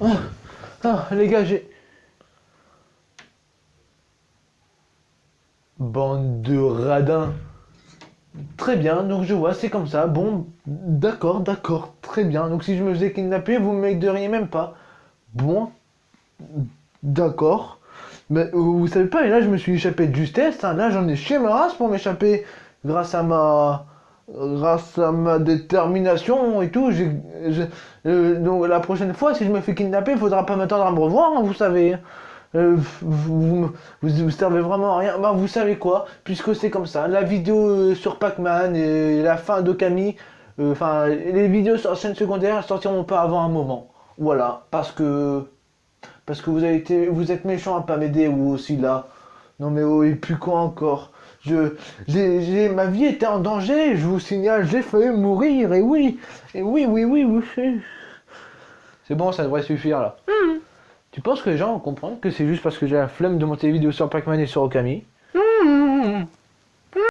Oh, ah, les gars, j'ai... Bande de radins. Très bien, donc je vois, c'est comme ça. Bon, d'accord, d'accord, très bien. Donc si je me faisais kidnapper, vous me m'aideriez même pas. Bon, d'accord. Mais vous savez pas, et là je me suis échappé de justesse. hein. Là j'en ai chez ma race pour m'échapper grâce à ma grâce à ma détermination et tout. euh, donc la prochaine fois, si je me fais kidnapper, il faudra pas m'attendre à me revoir, hein, vous savez. Euh, vous, vous, servez vraiment à rien. Bah, vous savez quoi Puisque c'est comme ça, la vidéo euh, sur Pac-Man et la fin euh, enfin, les vidéos sur chaîne secondaire sortiront pas avant un moment. Voilà, parce que parce que vous avez été, vous êtes méchant à pas m'aider vous aussi là. Non mais oh, et puis quoi encore? Je, j'ai, j'ai- ma vie était en danger, je vous signale, j'ai failli mourir, et oui, et oui, oui, oui, oui. C'est bon, ça devrait suffire là. Tu penses que les gens vont comprendre que c'est juste parce que j'ai la flemme de monter des vidéos sur Pac-Man et sur Okami?